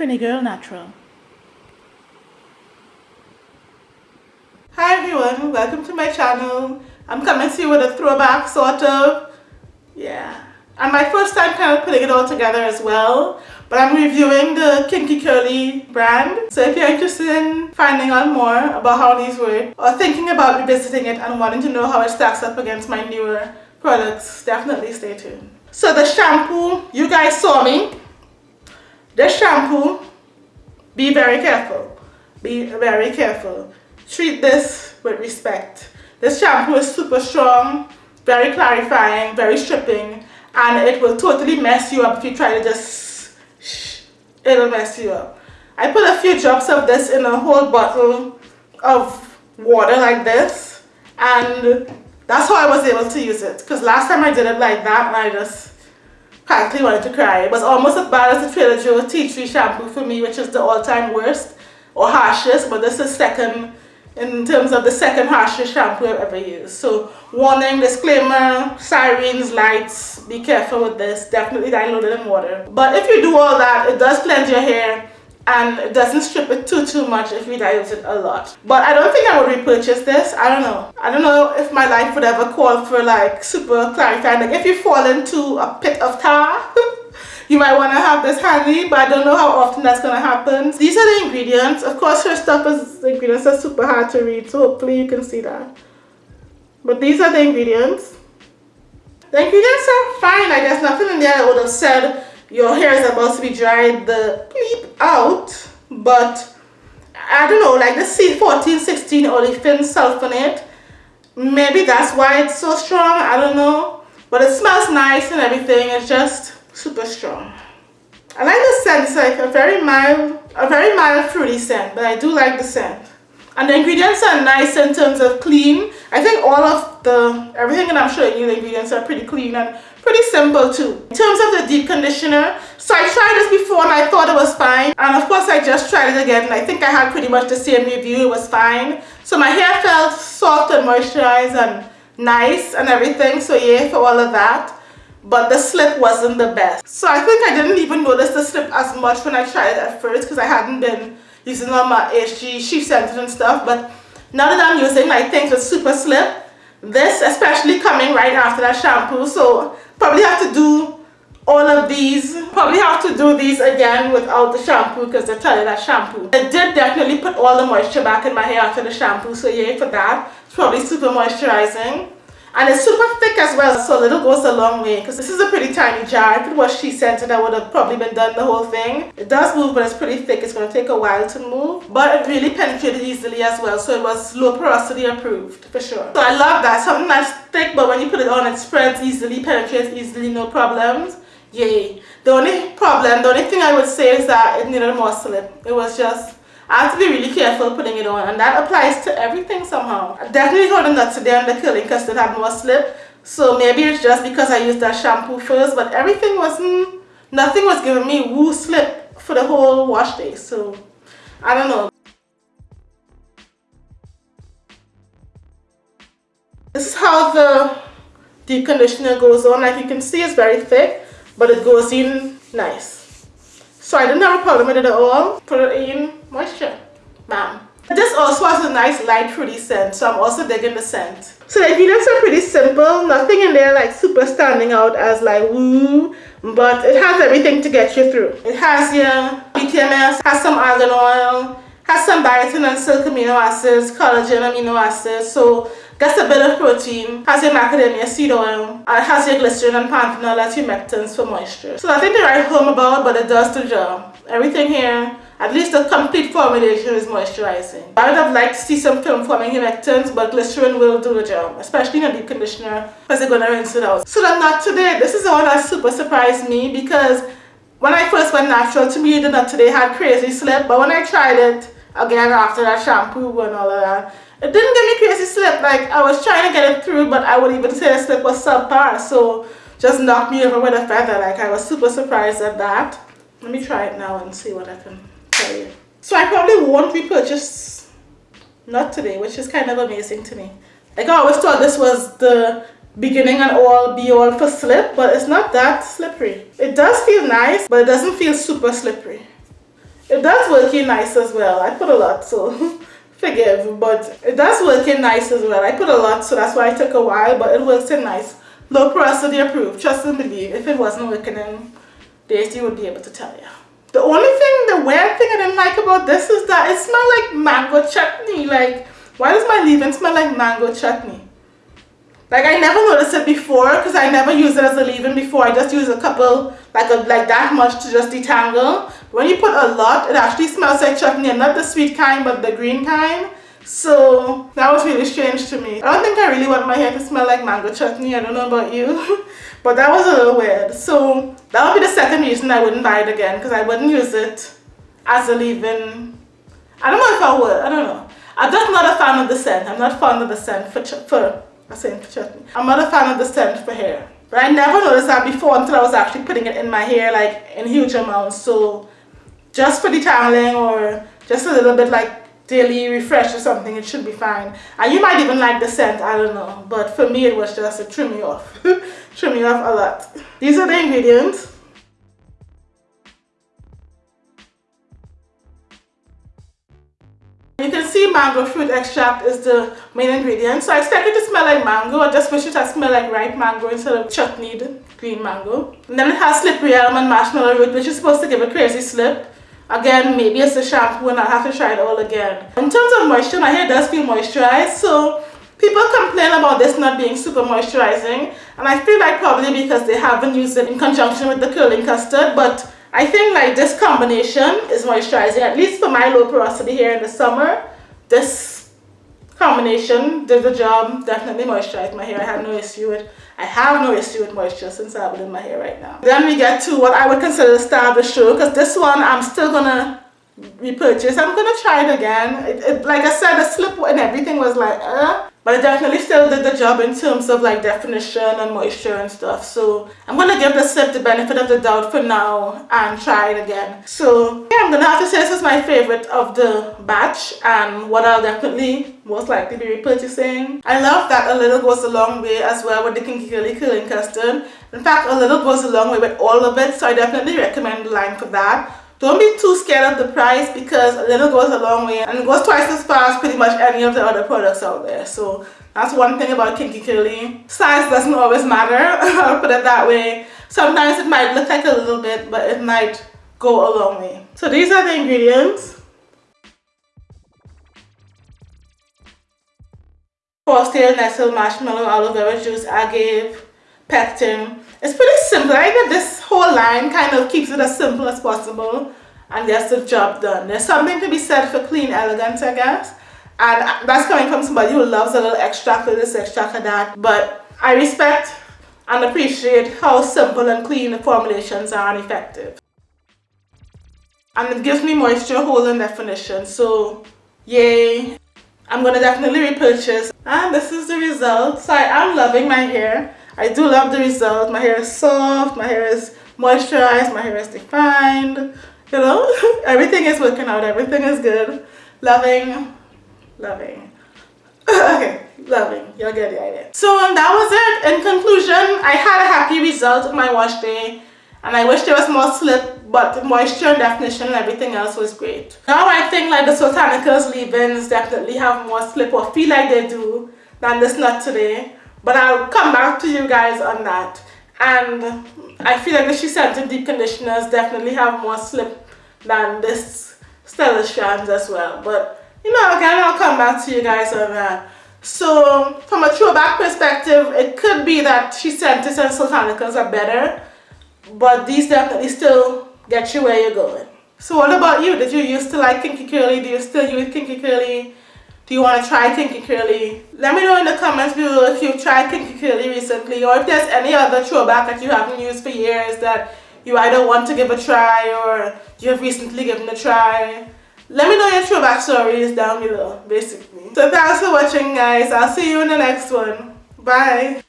Trini Girl Natural. Hi everyone, welcome to my channel. I'm coming to you with a throwback sort of, yeah. And my first time kind of putting it all together as well. But I'm reviewing the Kinky Curly brand. So if you're interested in finding out more about how these work or thinking about revisiting it and wanting to know how it stacks up against my newer products, definitely stay tuned. So the shampoo, you guys saw me. This shampoo, be very careful. Be very careful. Treat this with respect. This shampoo is super strong, very clarifying, very stripping, and it will totally mess you up if you try to just, shh, it'll mess you up. I put a few drops of this in a whole bottle of water like this, and that's how I was able to use it. Because last time I did it like that, and I just practically wanted to cry. It was almost as bad as the Trader Joe tea tree shampoo for me, which is the all-time worst or harshest, but this is second in terms of the second harshest shampoo I've ever used. So warning, disclaimer, sirens, lights, be careful with this. Definitely diluted in water. But if you do all that, it does cleanse your hair and it doesn't strip it too too much if you dilute it a lot. But I don't think I would repurchase this. I don't know. I don't know if my life would ever call for like super clarifying. Like if you fall into a pit of tar, you might want to have this handy but I don't know how often that's going to happen. These are the ingredients. Of course her stuff is, the ingredients are super hard to read so hopefully you can see that. But these are the ingredients. The ingredients are fine. I guess nothing in there I would have said your hair is about to be dried the bleep out but I don't know like the C1416 olefin sulfonate maybe that's why it's so strong I don't know but it smells nice and everything it's just super strong. I like the scent, it's like a very mild, a very mild fruity scent, but I do like the scent. And the ingredients are nice in terms of clean. I think all of the, everything that I'm showing you, the ingredients are pretty clean and pretty simple too. In terms of the deep conditioner, so I tried this before and I thought it was fine. And of course I just tried it again and I think I had pretty much the same review, it was fine. So my hair felt soft and moisturized and nice and everything, so yeah, for all of that but the slip wasn't the best. So I think I didn't even notice the slip as much when I tried it at first because I hadn't been using all my HG She Scenteds and stuff. But now that I'm using my things with super slip, this especially coming right after that shampoo, so probably have to do all of these. Probably have to do these again without the shampoo because I tell you that shampoo. It did definitely put all the moisture back in my hair after the shampoo, so yay for that. It's probably super moisturizing. And it's super thick as well, so a little goes a long way. Because this is a pretty tiny jar. If it was She Scented, I would have probably been done the whole thing. It does move, but it's pretty thick. It's going to take a while to move. But it really penetrated easily as well, so it was low porosity approved, for sure. So I love that. Something that's thick, but when you put it on, it spreads easily, penetrates easily, no problems. Yay. The only problem, the only thing I would say is that it needed more slip. It was just I have to be really careful putting it on and that applies to everything somehow. I definitely got the nuts today on the curling because it had more slip. So maybe it's just because I used that shampoo first but everything wasn't, mm, nothing was giving me woo slip for the whole wash day. So I don't know. This is how the deep conditioner goes on. Like you can see it's very thick but it goes in nice. So I didn't have a problem with it at all. Put it in moisture. Bam. This also has a nice light fruity scent, so I'm also digging the scent. So the ingredients are pretty simple, nothing in there like super standing out as like woo, but it has everything to get you through. It has your BTMS, has some argan oil, has some biotin and silk amino acids, collagen amino acids, so Gets a bit of protein, has your macadamia seed oil, and has your glycerin and panthenol as humectants for moisture. So nothing to write home about, but it does the job. Everything here, at least the complete formulation is moisturizing. I would have liked to see some film forming humectants, but glycerin will do the job, especially in a deep conditioner, because going to rinse it out. So the Knot Today, this is the one that super surprised me because when I first went natural, to me the Knot Today had crazy slip, but when I tried it, again after that shampoo and all of that, it didn't give me crazy slip. Like I was trying to get it through, but I would even say the slip was subpar. So just knocked me over with a feather. Like I was super surprised at that. Let me try it now and see what I can you. So I probably won't repurchase Knot Today, which is kind of amazing to me. Like I always thought this was the beginning and all be all for slip, but it's not that slippery. It does feel nice, but it doesn't feel super slippery. it does work in nice as well. I put a lot, so forgive, but it does work in nice as well. I put a lot, so that's why it took a while, but it works in nice. Low porosity approved, trust and believe. If it wasn't working in Daisy would be able to tell you. The only thing, the weird thing I didn't like about this is that it smelled like mango chutney. Like, why does my leave-in smell like mango chutney? Like I never noticed it before because I never used it as a leave-in before. I just use a couple, like a, like that much to just detangle. But When you put a lot, it actually smells like chutney and not the sweet kind but the green kind. So that was really strange to me. I don't think I really want my hair to smell like mango chutney. I don't know about you. but that was a little weird. So that would be the second reason I wouldn't buy it again because I wouldn't use it as a leave-in. I don't know if I would. I don't know. I'm just not a fan of the scent. I'm not fond of the scent for, for I saying for chutney. I'm not a fan of the scent for hair. But I never noticed that before until I was actually putting it in my hair like in huge amounts. So just for detangling or just a little bit like daily refresh or something, it should be fine. And you might even like the scent, I don't know. But for me, it was just a trim me off. trim me off a lot. These are the ingredients. You can see mango fruit extract is the main ingredient. So I expect it to smell like mango. I just wish it had smelled like ripe mango instead of chutneyed green mango. And then it has slippery elm and marshmallow root which is supposed to give a crazy slip. Again, maybe it's the shampoo and I'll have to try it all again. In terms of moisture, my hair does feel moisturized. So people complain about this not being super moisturizing. And I feel like probably because they haven't used it in conjunction with the curling custard. But I think like this combination is moisturizing, at least for my low porosity here in the summer. This combination did the job, definitely moisturized my hair. I had no issue with I have no issue with moisture since I have it in my hair right now. Then we get to what I would consider the star of the show because this one I'm still gonna repurchase. I'm gonna try it again. It, it, like I said, the slip and everything was like, uh, but it definitely still did the job in terms of like definition and moisture and stuff. So I'm going to give the slip the benefit of the doubt for now and try it again. So yeah, I'm going to have to say this is my favorite of the batch and what I'll definitely most likely be repurchasing. I love that a little goes a long way as well with the Kinky Curly Curling Custard. In fact, a little goes a long way with all of it. So I definitely recommend the line for that. Don't be too scared of the price because a little goes a long way and it goes twice as as pretty much any of the other products out there. So that's one thing about Kinky Curly. Size doesn't always matter, I'll put it that way. Sometimes it might look like a little bit, but it might go a long way. So these are the ingredients. Horsetail, nettle, marshmallow, aloe vera juice, agave, pectin. It's pretty simple. I think this whole line kind of keeps it as simple as possible and gets the job done. There's something to be said for clean elegance, I guess. And that's coming from somebody who loves a little extract of this, extract of that. But I respect and appreciate how simple and clean the formulations are and effective. And it gives me moisture, hold, and definition. So, yay. I'm going to definitely repurchase. And this is the result. So I am loving my hair. I do love the result. My hair is soft, my hair is moisturized, my hair is defined. You know, everything is working out, everything is good. Loving, loving. okay, loving, you'll get the idea. So that was it. In conclusion, I had a happy result of my wash day and I wish there was more slip but the moisture and definition and everything else was great. Now I think like the Soultanicals leave-ins definitely have more slip or feel like they do than this Knot Today. But I'll come back to you guys on that. And I feel like the She Scented Deep Conditioners definitely have more slip than this Stella Strands as well. But, you know, again, I'll come back to you guys on that. So, from a throwback perspective, it could be that She Scented and Soultanicals are better. But these definitely still get you where you're going. So what about you? Did you used to like Kinky Curly? Do you still use Kinky Curly? Do you want to try Kinky Curly? Let me know in the comments below if you've tried Kinky Curly recently or if there's any other throwback that you haven't used for years that you either want to give a try or you have recently given a try. Let me know your throwback stories down below, basically. So thanks for watching guys. I'll see you in the next one. Bye.